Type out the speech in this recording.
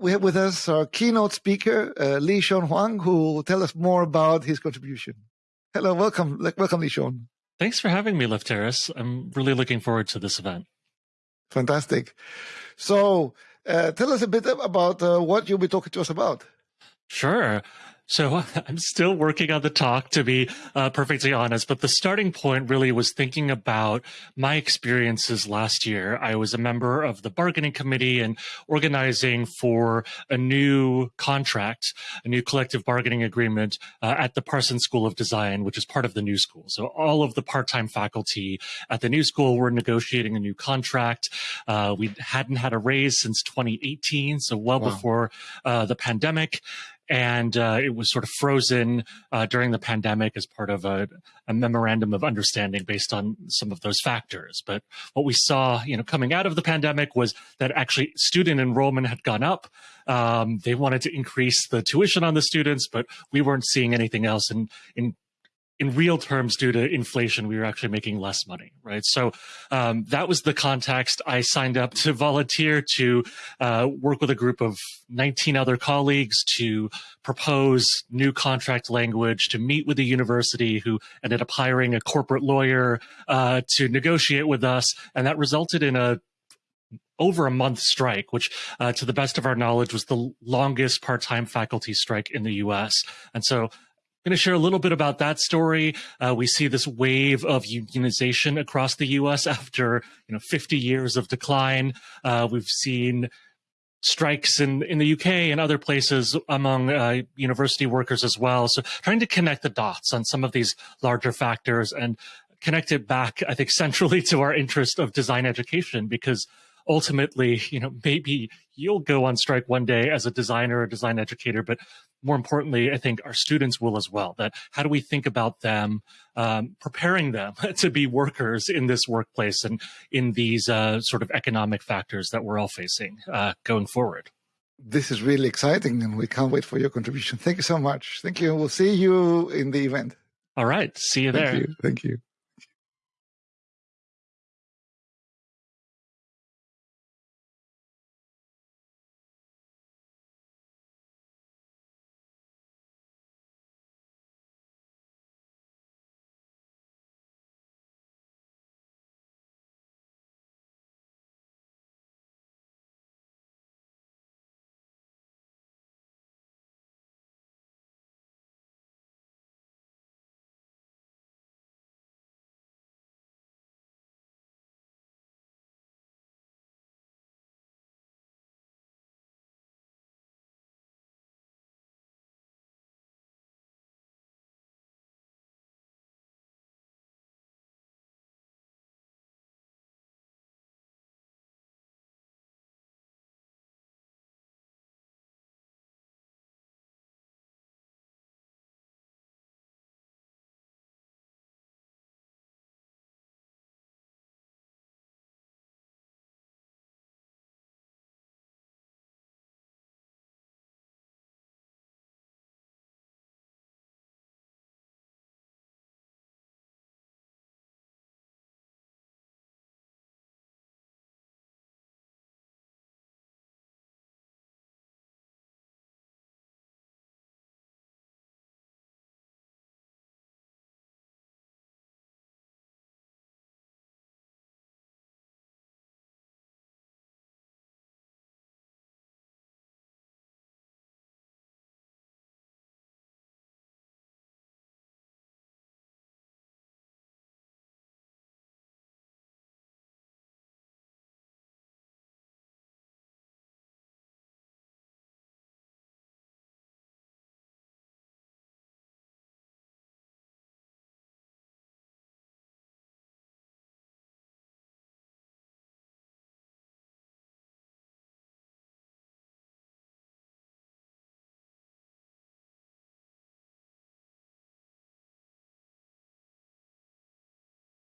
we have with us our keynote speaker, uh, Lee Sean Huang, who will tell us more about his contribution. Hello, welcome, welcome, Lee Sean. Thanks for having me, Lefteris. I'm really looking forward to this event. Fantastic. So, uh, tell us a bit about uh, what you'll be talking to us about. Sure. So I'm still working on the talk, to be uh, perfectly honest. But the starting point really was thinking about my experiences last year. I was a member of the bargaining committee and organizing for a new contract, a new collective bargaining agreement uh, at the Parsons School of Design, which is part of the New School. So all of the part-time faculty at the New School were negotiating a new contract. Uh, we hadn't had a raise since 2018, so well wow. before uh, the pandemic and uh, it was sort of frozen uh, during the pandemic as part of a, a, memorandum of understanding based on some of those factors. But what we saw, you know, coming out of the pandemic was that actually student enrollment had gone up. Um, they wanted to increase the tuition on the students, but we weren't seeing anything else. And in in real terms, due to inflation, we were actually making less money, right? So um, that was the context. I signed up to volunteer to uh, work with a group of 19 other colleagues to propose new contract language, to meet with the university, who ended up hiring a corporate lawyer uh, to negotiate with us, and that resulted in a over a month strike, which, uh, to the best of our knowledge, was the longest part-time faculty strike in the U.S. And so going to share a little bit about that story. Uh, we see this wave of unionization across the U.S. after you know 50 years of decline. Uh, we've seen strikes in, in the UK and other places among uh, university workers as well. So trying to connect the dots on some of these larger factors and connect it back, I think, centrally to our interest of design education because ultimately, you know, maybe you'll go on strike one day as a designer or design educator, but more importantly, I think our students will as well. That how do we think about them, um, preparing them to be workers in this workplace and in these uh, sort of economic factors that we're all facing uh, going forward. This is really exciting, and we can't wait for your contribution. Thank you so much. Thank you. We'll see you in the event. All right. See you there. Thank you. Thank you.